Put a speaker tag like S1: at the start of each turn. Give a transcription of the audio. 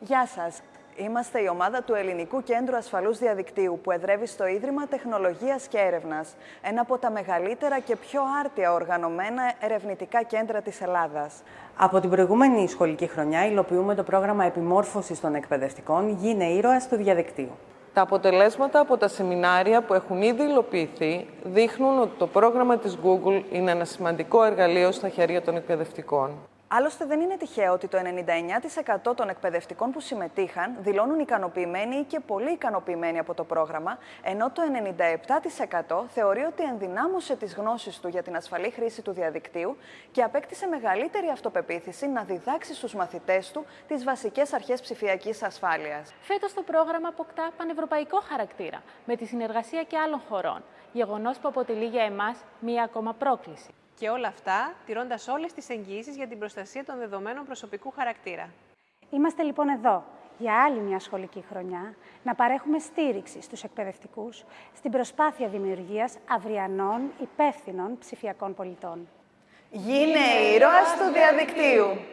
S1: Γεια σας. Είμαστε η ομάδα του Ελληνικού Κέντρου Ασφαλούς Διαδικτύου που εδρεύει στο Ίδρυμα Τεχνολογίας και Έρευνας, ένα από τα μεγαλύτερα και πιο άρτια οργανωμένα ερευνητικά κέντρα της Ελλάδας.
S2: Από την προηγούμενη σχολική χρονιά υλοποιούμε το πρόγραμμα επιμόρφωσης των εκπαιδευτικών «Γίνε ήρωας του διαδικτύου».
S3: Τα αποτελέσματα από τα σεμινάρια που έχουν ήδη υλοποιηθεί δείχνουν ότι το πρόγραμμα της Google είναι ένα σημαντικό εργαλείο στα χέρια των εκπαιδευτικών.
S1: Άλλωστε, δεν είναι τυχαίο ότι το 99% των εκπαιδευτικών που συμμετείχαν δηλώνουν ικανοποιημένοι ή και πολύ ικανοποιημένοι από το πρόγραμμα, ενώ το 97% θεωρεί ότι ενδυνάμωσε τις γνώσεις του για την ασφαλή χρήση του διαδικτύου και απέκτησε μεγαλύτερη αυτοπεποίθηση να διδάξει στους μαθητές του τις βασικές αρχές ψηφιακής ασφάλειας.
S4: Φέτος το πρόγραμμα αποκτά πανευρωπαϊκό χαρακτήρα, με τη συνεργασία και άλλων χωρών, γεγονός που αποτελεί για εμάς μία ακόμα πρόκληση.
S5: Και όλα αυτά τηρώντας όλες τις εγγύησει για την προστασία των δεδομένων προσωπικού χαρακτήρα.
S6: Είμαστε λοιπόν εδώ για άλλη μια σχολική χρονιά να παρέχουμε στήριξη στους εκπαιδευτικούς στην προσπάθεια δημιουργίας αυριανών υπεύθυνων ψηφιακών πολιτών.
S1: Γίνε ήρωας του διαδικτύου!